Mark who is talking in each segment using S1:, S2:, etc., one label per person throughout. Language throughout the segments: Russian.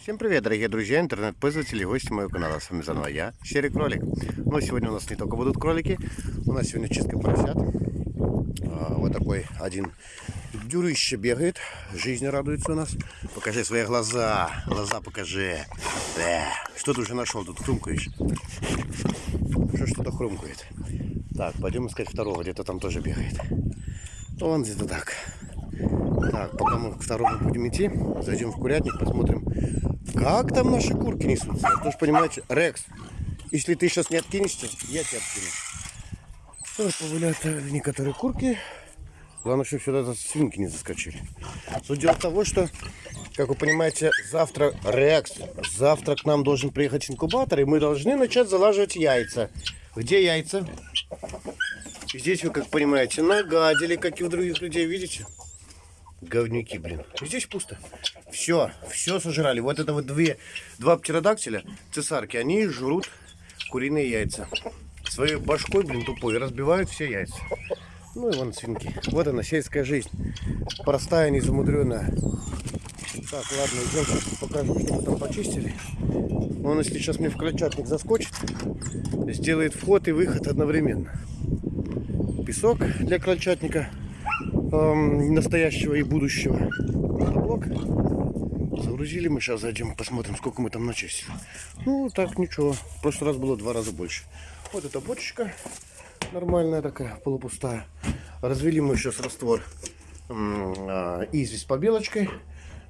S1: Всем привет, дорогие друзья, интернет-пользователи гости моего канала. С вами заново я, Серый Кролик. Но сегодня у нас не только будут кролики, у нас сегодня чистка поросят. А, вот такой один дюрыще бегает, жизнь радуется у нас. Покажи свои глаза, глаза покажи. Э, что ты уже нашел, тут хрумкаешь? Что что-то хрумкает. Так, пойдем искать второго, где-то там тоже бегает. Он где-то так. Так, пока мы к второму будем идти, зайдем в курятник, посмотрим, как там наши курки несутся. Потому что, понимаете, Рекс, если ты сейчас не откинешься, я тебя откину. Вот повыляют некоторые курки. Главное, чтобы сюда свинки не заскочили. Суть дела в того, что, как вы понимаете, завтра Рекс, завтра к нам должен приехать инкубатор, и мы должны начать залаживать яйца. Где яйца? Здесь вы, как понимаете, нагадили, как и у других людей, видите? Говнюки, блин. Здесь пусто. Все, все сожрали. Вот это вот две, два птеродактиля, цесарки, они жрут куриные яйца. Своей башкой, блин, тупой, разбивают все яйца. Ну и вон свинки. Вот она, сельская жизнь. Простая, незамудренная. Так, ладно, идем, покажу, что мы там почистили. Он, если сейчас мне в крольчатник заскочит, сделает вход и выход одновременно. Песок для крольчатника эм, настоящего и будущего. Мотоблок. Загрузили мы, сейчас зайдем, посмотрим, сколько мы там начистили. Ну, так, ничего. В прошлый раз было два раза больше. Вот эта бочечка нормальная такая, полупустая. Развели мы сейчас раствор э, известь побелочкой.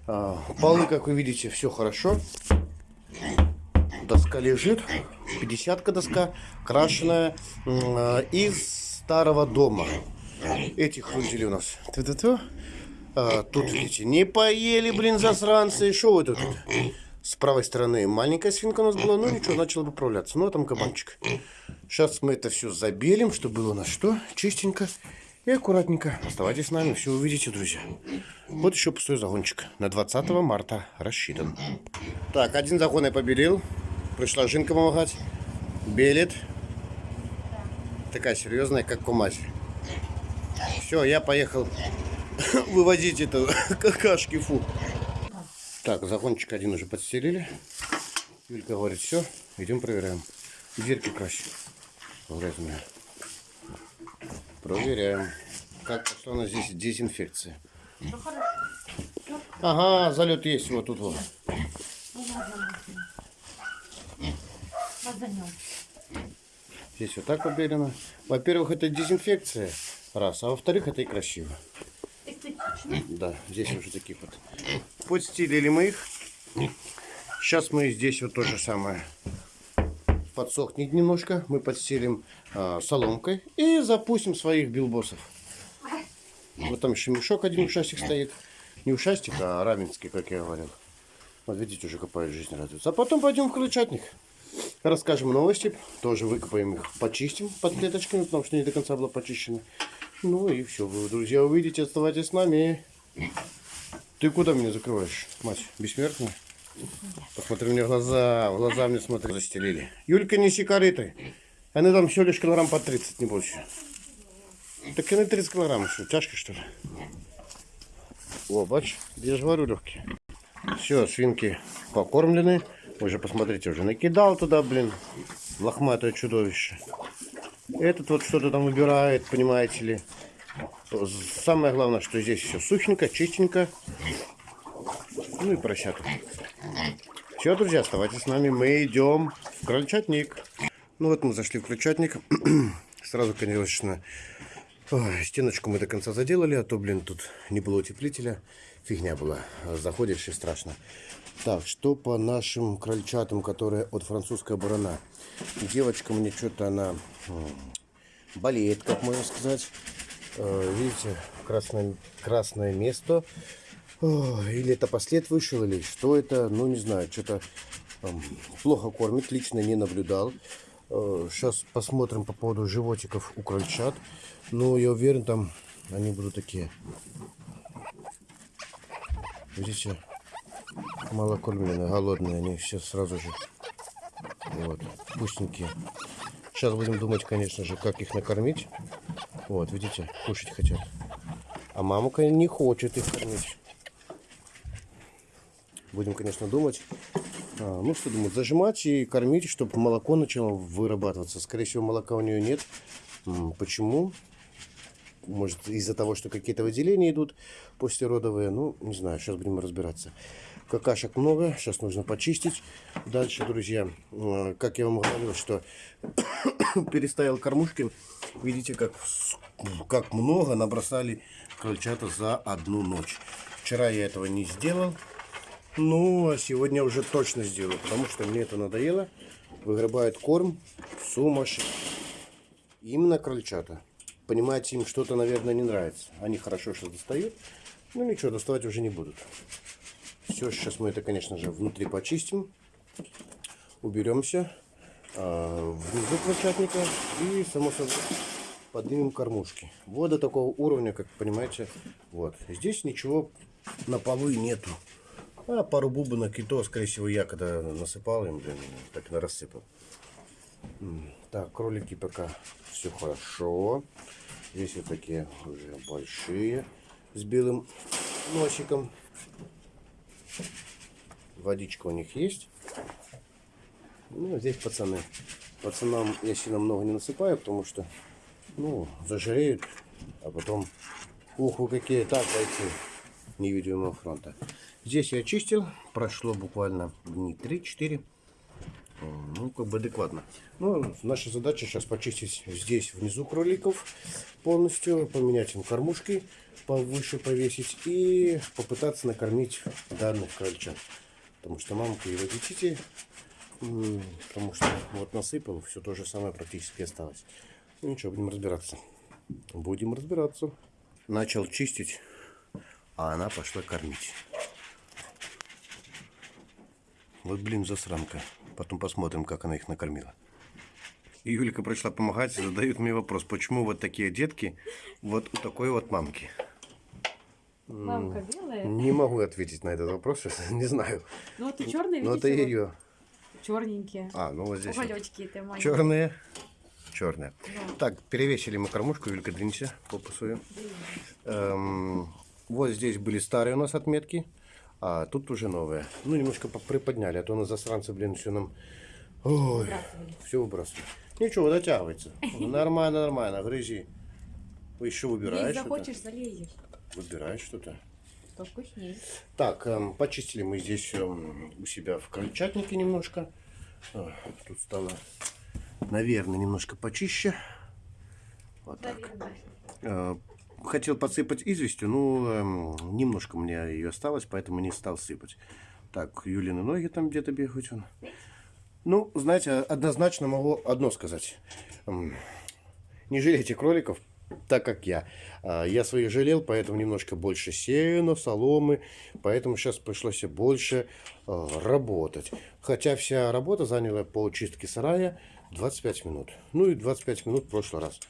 S1: Э, полы, как вы видите, все хорошо. Доска лежит, 50-ка доска, крашеная из старого дома. Эти хрунтили у нас. Ту -ту -ту. А, тут, видите, не поели, блин, засранцы. Что вы тут? С правой стороны маленькая свинка у нас была, ну ничего, начала поправляться. Ну, а там кабанчик. Сейчас мы это все забелим, чтобы было у нас что? Чистенько и аккуратненько. Оставайтесь с нами, все увидите, друзья. Вот еще пустой загончик. На 20 марта рассчитан. Так, один загон я побелил. Пришла Жинка помогать. Белит. Такая серьезная, как кумась. Все, я поехал вывозить это какашки, фу. Так, загончик один уже подстелили. Юлька говорит, все, идем проверяем. Дверки красим. Грязные. Проверяем. Как пошла у нас здесь дезинфекция. Ага, залет есть вот тут вот. Здесь вот так побелено. Во-первых, это дезинфекция. Раз. А во-вторых, это и красиво. Да, здесь уже таких вот. Подстелили мы их. Сейчас мы здесь вот то же самое. Подсохнет немножко. Мы подстелим а, соломкой и запустим своих билбосов. Вот там еще мешок один ушастик стоит. Не ушастик, а раменский, как я говорил. Вот видите, уже копают жизнь радуется. А потом пойдем в крыльчатник. Расскажем новости. Тоже выкопаем их, почистим под клеточками, потому что не до конца было почищено. Ну и все, вы, друзья, увидите, оставайтесь с нами. Ты куда меня закрываешь, мать, бессмертная? Посмотри мне в глаза, в глаза мне смотри, застелили. Юлька, неси корыты. Они там все лишь килограмм по 30, не больше. Так они 30 килограмм, что, тяжко что ли? О, бач, я же говорю легкие. Все, свинки покормлены. Уже посмотрите, уже накидал туда, блин, лохматое чудовище. Этот вот что-то там выбирает, понимаете ли. Самое главное, что здесь все сухенько, чистенько. Ну и поросята. Все, друзья, оставайтесь с нами. Мы идем в крольчатник. Ну вот мы зашли в крольчатник. Сразу, конечно, ой, стеночку мы до конца заделали, а то, блин, тут не было утеплителя. Фигня была. Заходишь и страшно. Так, что по нашим крольчатам, которые от французская барана. Девочка мне что-то она болеет, как можно сказать. Э, видите, красное, красное место. Или это послед вышел, или что это, ну не знаю, что-то плохо кормит, лично не наблюдал. Сейчас посмотрим по поводу животиков у крольчат. Ну, я уверен, там они будут такие. Видите, малокормленные, голодные, они сейчас сразу же вот, вкусненькие. Сейчас будем думать, конечно же, как их накормить. Вот, видите, кушать хотят. А мамка не хочет их кормить. Будем, конечно, думать. А, ну, что думать, зажимать и кормить, чтобы молоко начало вырабатываться. Скорее всего, молока у нее нет. Почему? Может, из-за того, что какие-то выделения идут послеродовые. Ну, не знаю, сейчас будем разбираться. Какашек много, сейчас нужно почистить. Дальше, друзья, как я вам говорил, что переставил кормушки. Видите, как, как много набросали крольчата за одну ночь. Вчера я этого не сделал. Ну, а сегодня уже точно сделаю, потому что мне это надоело. Выгребают корм сумасшедший. Именно крольчата. Понимаете, им что-то, наверное, не нравится. Они хорошо что достают. Ну ничего, доставать уже не будут. Все, сейчас мы это, конечно же, внутри почистим. Уберемся а, внизу крольчатника и, само собой, поднимем кормушки. Вот до такого уровня, как понимаете, вот. Здесь ничего на полу нету. А пару бубонок и то, скорее всего, я когда насыпал им, блин, так и рассыпал. Так, кролики пока все хорошо. Здесь вот такие уже большие с белым носиком. Водичка у них есть. Ну, здесь пацаны. Пацанам я сильно много не насыпаю, потому что, ну, зажиреют, а потом, ух, вы какие, так, бойцы невидимого фронта. Здесь я очистил, прошло буквально дни 3-4. Ну, как бы адекватно. Ну, наша задача сейчас почистить здесь внизу кроликов полностью, поменять им кормушки, повыше повесить и попытаться накормить данных крольчат. Потому что мамка и водичите, м, потому что вот насыпал, все то же самое практически осталось. Ну ничего, будем разбираться. Будем разбираться. Начал чистить, а она пошла кормить. Вот, блин, засранка. Потом посмотрим, как она их накормила. И Юлька пришла помогать задают мне вопрос, почему вот такие детки вот у такой вот мамки.
S2: Мамка белая.
S1: Не могу ответить на этот вопрос, сейчас не знаю.
S2: Ну вот и черные,
S1: Но это
S2: видите,
S1: ее.
S2: черненькие.
S1: А, ну вот здесь. вот.
S2: Уголечки это маленькие.
S1: Черные. Черные.
S2: Да.
S1: Так, перевесили мы кормушку, Юлька, двинься, попу свою. Эм, вот здесь были старые у нас отметки, а тут уже новые. Ну, немножко по- приподняли, а то на засранцы, блин, все нам... Ой, все выбрасывали. Ничего, дотягивается. Нормально, нормально, грызи. Еще выбираешь что-то?
S2: захочешь, залезешь.
S1: Выбираешь что-то.
S2: Вкуснее.
S1: Так, эм, почистили мы здесь эм, у себя в крольчатнике немножко. А, Тут стало, наверное, немножко почище. Вот так. Э, Хотел подсыпать известью, но эм, немножко меня ее осталось, поэтому не стал сыпать. Так, Юлины ноги там где-то бегают. Он. Ну, знаете, однозначно могу одно сказать. Не жалейте кроликов, так как я. А, Я своих жалел, поэтому немножко больше сена, соломы, поэтому сейчас пришлось больше э, работать. Хотя вся работа заняла по чистке сарая 25 минут. Ну и 25 минут в прошлый раз.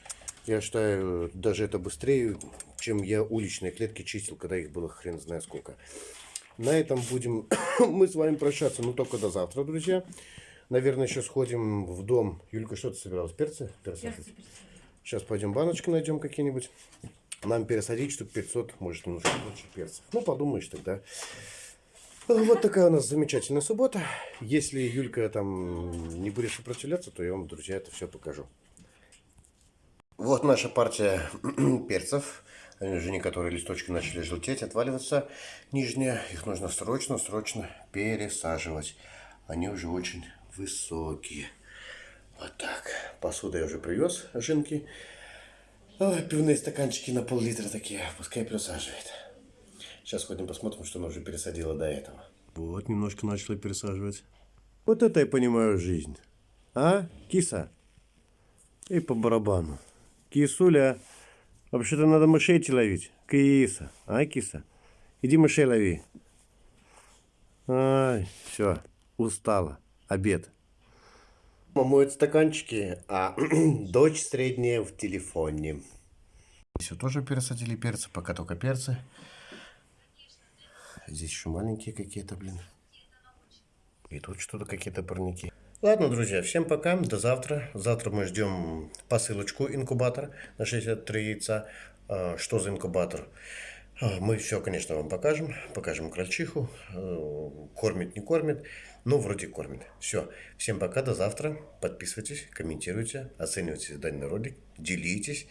S1: Я считаю, даже это быстрее, чем я уличные клетки чистил, когда их было хрен знает сколько. На этом будем мы с вами прощаться, но только до завтра, друзья. Наверное, еще сходим в дом. Юлька, что ты собиралась? Перцы? Перцы?
S2: Перцы, перцы.
S1: Сейчас пойдем баночки найдем какие-нибудь. Нам пересадить штук 500, может немножко больше перцев. Ну, подумаешь тогда. Вот такая у нас замечательная суббота. Если Юлька там не будет сопротивляться, то я вам, друзья, это все покажу. Вот наша партия перцев. Они уже некоторые листочки начали желтеть, отваливаться нижние. Их нужно срочно, срочно пересаживать. Они уже очень высокие. Вот так. Посуду я уже привез, жинки. Ой, пивные стаканчики на пол-литра такие. Пускай пересаживает. Сейчас ходим посмотрим, что она уже пересадила до этого. Вот, немножко начала пересаживать. Вот это я понимаю жизнь. А, киса? И по барабану. Кисуля, вообще-то надо мышей идти ловить. Киса, а, киса? Иди мышей лови. Ай, все, устала. Обед. Мама моет стаканчики, а дочь средняя в телефоне. Все тоже пересадили перцы, пока только перцы. Здесь еще маленькие какие-то, блин. И тут что-то какие-то парники. Ладно, друзья, всем пока, до завтра. Завтра мы ждем посылочку инкубатор на 63 яйца. А, Что за инкубатор? А, Мы все, конечно, вам покажем. Покажем крольчиху. Э, Кормит, не кормит. Ну, вроде кормит. Все. Всем пока, до завтра. Подписывайтесь, комментируйте, оценивайте данный ролик, делитесь.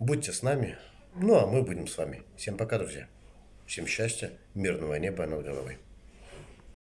S1: Будьте с нами. Ну, а мы будем с вами. Всем пока, друзья. Всем счастья, мирного неба над головой.